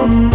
home.